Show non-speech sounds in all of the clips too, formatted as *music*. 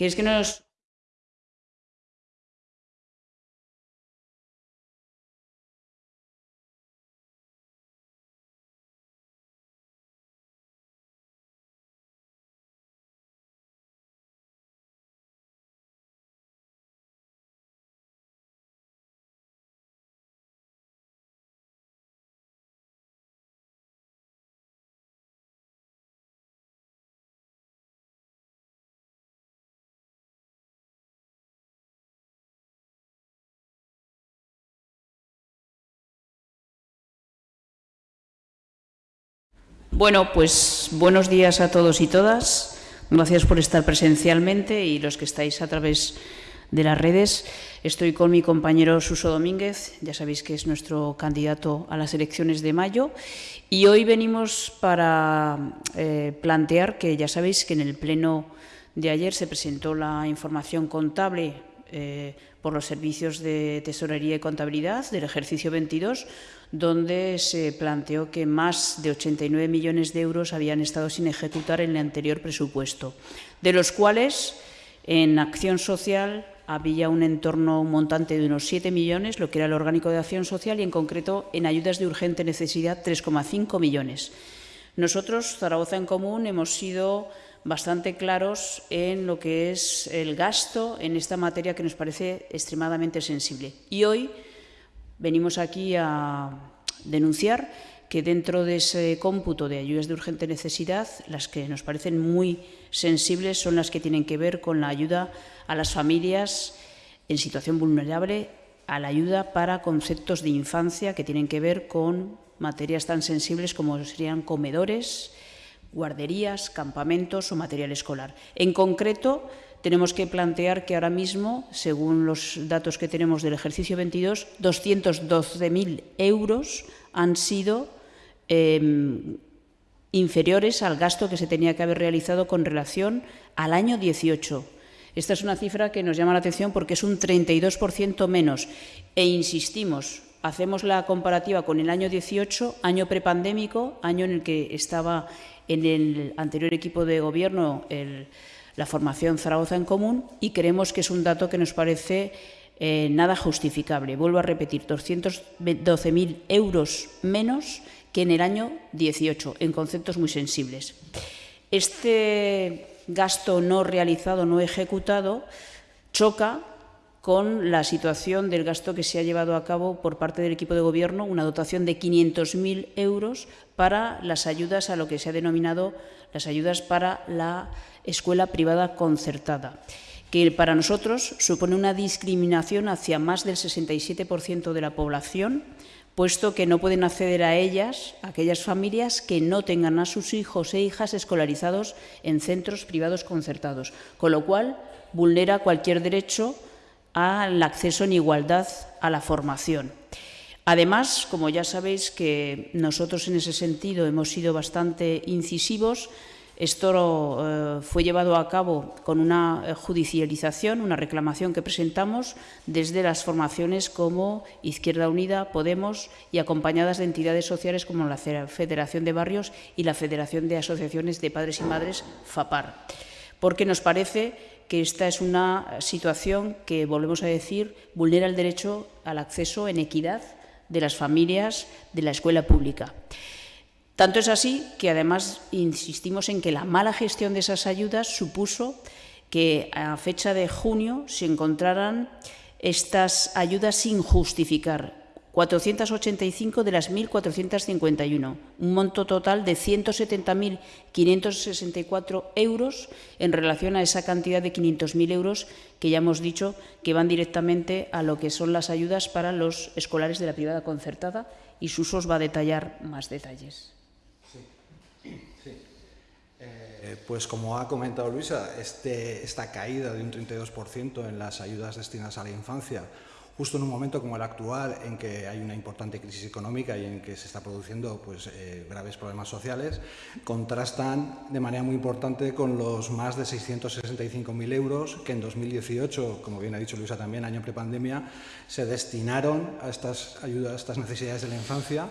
¿Quieres que nos Bueno, pues buenos días a todos y todas. Gracias por estar presencialmente y los que estáis a través de las redes. Estoy con mi compañero Suso Domínguez, ya sabéis que es nuestro candidato a las elecciones de mayo, y hoy venimos para eh, plantear que ya sabéis que en el pleno de ayer se presentó la información contable eh, por los servicios de tesorería y contabilidad del ejercicio 22, donde se planteó que más de 89 millones de euros habían estado sin ejecutar en el anterior presupuesto, de los cuales en acción social había un entorno montante de unos 7 millones, lo que era el orgánico de acción social, y en concreto en ayudas de urgente necesidad 3,5 millones. Nosotros, Zaragoza en Común, hemos sido bastante claros en lo que es el gasto en esta materia que nos parece extremadamente sensible. Y hoy venimos aquí a denunciar que dentro de ese cómputo de ayudas de urgente necesidad, las que nos parecen muy sensibles son las que tienen que ver con la ayuda a las familias en situación vulnerable, a la ayuda para conceptos de infancia que tienen que ver con materias tan sensibles como serían comedores, guarderías, campamentos o material escolar. En concreto, tenemos que plantear que ahora mismo, según los datos que tenemos del ejercicio 22, 212.000 euros han sido em, inferiores al gasto que se tenía que haber realizado con relación al año 18. Esta es una cifra que nos llama la atención porque es un 32% menos. E insistimos, hacemos la comparativa con el año 18, año prepandémico, año en el que estaba en el anterior equipo de gobierno la formación Zaragoza en Común y creemos que es un dato que nos parece eh, nada justificable. Vuelvo a repetir, 212.000 euros menos que en el año 18, en conceptos muy sensibles. Este gasto no realizado, no ejecutado, choca con la situación del gasto que se ha llevado a cabo por parte del equipo de gobierno, una dotación de 500.000 euros para las ayudas a lo que se ha denominado las ayudas para la escuela privada concertada, que para nosotros supone una discriminación hacia más del 67% de la población, puesto que no pueden acceder a ellas aquellas familias que no tengan a sus hijos e hijas escolarizados en centros privados concertados, con lo cual vulnera cualquier derecho al acceso en igualdad a la formación. Además, como ya sabéis que nosotros en ese sentido hemos sido bastante incisivos, esto eh, fue llevado a cabo con una judicialización, una reclamación que presentamos desde las formaciones como Izquierda Unida, Podemos y acompañadas de entidades sociales como la Federación de Barrios y la Federación de Asociaciones de Padres y Madres, FAPAR, porque nos parece que esta es una situación que, volvemos a decir, vulnera el derecho al acceso en equidad de las familias de la escuela pública. Tanto es así que, además, insistimos en que la mala gestión de esas ayudas supuso que a fecha de junio se encontraran estas ayudas sin justificar, 485 de las 1.451, un monto total de 170.564 euros en relación a esa cantidad de 500.000 euros que ya hemos dicho que van directamente a lo que son las ayudas para los escolares de la privada concertada y Susos va a detallar más detalles. Eh, pues como ha comentado Luisa, este, esta caída de un 32% en las ayudas destinadas a la infancia justo en un momento como el actual, en que hay una importante crisis económica y en que se está produciendo pues, eh, graves problemas sociales, contrastan de manera muy importante con los más de 665.000 euros que en 2018, como bien ha dicho Luisa también, año prepandemia, se destinaron a estas ayudas, a estas necesidades de la infancia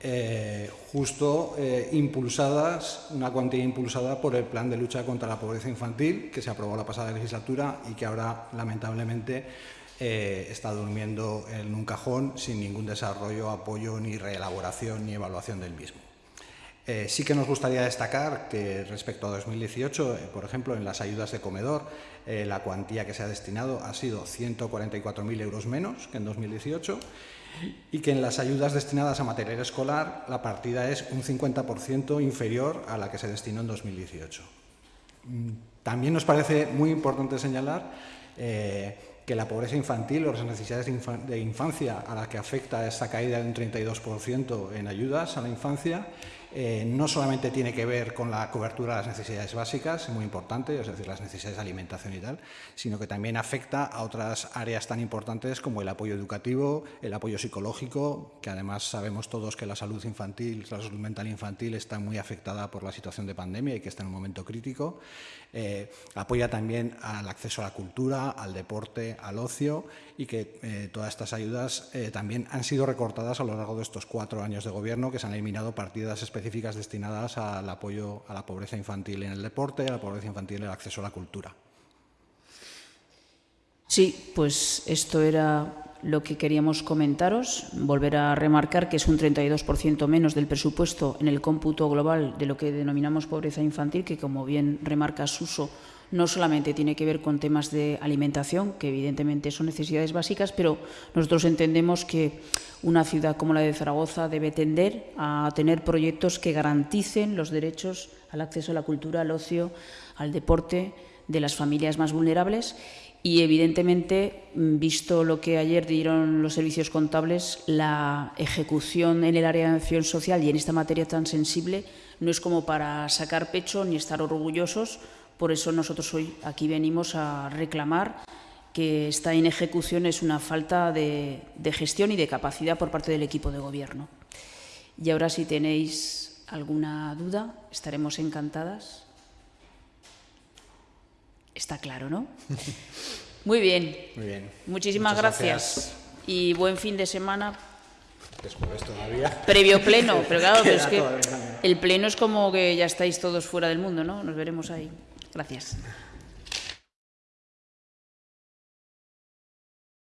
eh, justo eh, impulsadas, una cuantía impulsada por el Plan de Lucha contra la Pobreza Infantil, que se aprobó la pasada legislatura y que ahora, lamentablemente, eh, está durmiendo en un cajón sin ningún desarrollo, apoyo, ni reelaboración, ni evaluación del mismo. sí que nos gustaría destacar que respecto a 2018, por ejemplo, en las ayudas de comedor, la cuantía que se ha destinado ha sido 144.000 euros menos que en 2018 y que en las ayudas destinadas a material escolar la partida es un 50% inferior a la que se destinó en 2018. Mm, también nos parece muy importante señalar eh, que la pobreza infantil o las necesidades de infancia a la que afecta esta caída de un 32% en ayudas a la infancia eh, no solamente tiene que ver con la cobertura de las necesidades básicas, muy importante, es decir, las necesidades de alimentación y tal, sino que también afecta a otras áreas tan importantes como el apoyo educativo, el apoyo psicológico, que además sabemos todos que la salud infantil, la salud mental infantil está muy afectada por la situación de pandemia y que está en un momento crítico. Eh, apoya también al acceso a la cultura, al deporte, al ocio y que eh, todas estas ayudas también han sido recortadas a lo largo de estos cuatro años de gobierno, que se han eliminado partidas específicas específicas destinadas al apoyo a la pobreza infantil en el deporte, a la pobreza infantil en el acceso a la cultura. Sí, pues esto era lo que queríamos comentaros. Volver a remarcar que es un 32% menos del presupuesto en el cómputo global de lo que denominamos pobreza infantil, que como bien remarca Suso, no solamente tiene que ver con temas de alimentación, que evidentemente son necesidades básicas, pero nosotros entendemos que una ciudad como la de Zaragoza debe tender a tener proyectos que garanticen los derechos al acceso a la cultura, al ocio, al deporte de las familias más vulnerables. Y evidentemente, visto lo que ayer dieron los servicios contables, la ejecución en el área de acción social y en esta materia tan sensible no es como para sacar pecho ni estar orgullosos, por eso nosotros hoy aquí venimos a reclamar que esta inejecución es una falta de, gestión y de capacidad por parte del equipo de gobierno. Y ahora si tenéis alguna duda, estaremos encantadas. Está claro, ¿no? *laughs* Muy bien. Muy bien. Muchísimas gracias. Y buen fin de semana. Después todavía. Previo pleno, *laughs* pero claro, es que el pleno es como que ya estáis todos fuera del mundo, ¿no? Nos veremos ahí. Gracias.